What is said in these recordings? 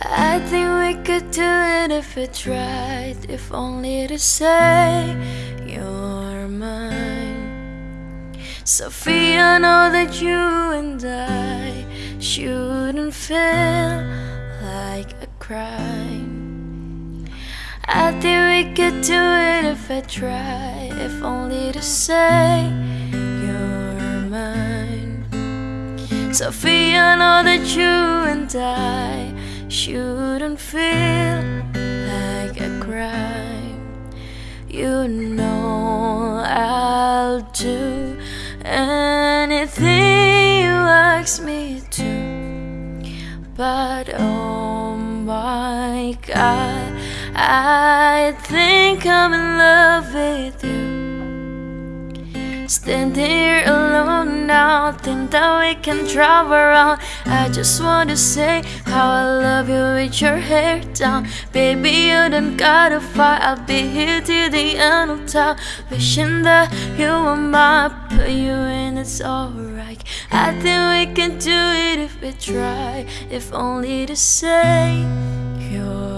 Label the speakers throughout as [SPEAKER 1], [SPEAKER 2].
[SPEAKER 1] I think we could do it if we tried, if only to say you're mine. Sofia, know that you and I shouldn't feel like a crime. I think we could do it if I try, if only to say Sofia, I know that you and I shouldn't feel like a crime. You know I'll do anything you ask me to, but oh my God, I think I'm in love with you. Standing here alone now, think that we can travel around. I just want to say how I love you with your hair down. Baby, you don't gotta fight, I'll be here till the end of time. Wishing that you were mine, put you in, it's alright. I think we can do it if we try, if only to say you're.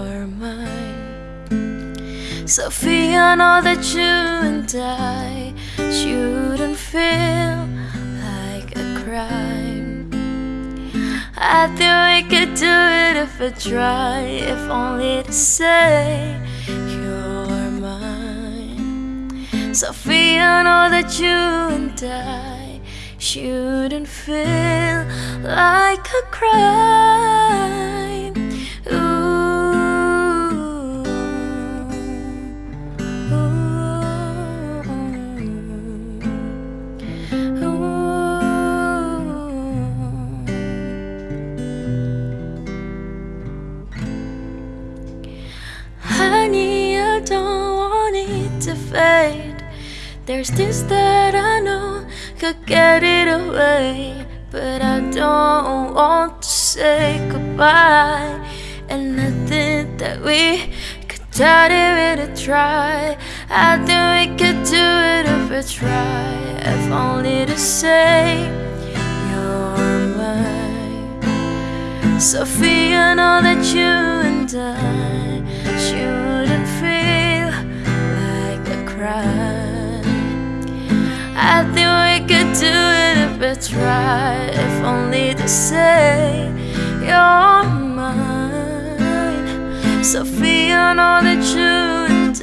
[SPEAKER 1] Sofia, know that you and I shouldn't feel like a crime. I think we could do it if we try, if only to say you're mine. Sofia, know that you and I shouldn't feel like a crime. There's this that I know could get it away, but I don't want to say goodbye. And nothing that we could try to really try. I think we could do it if we try, if only to say you're mine. Sofia, know that you and I I think we could do it if we try, if only to say you're mine. Sofia, know that you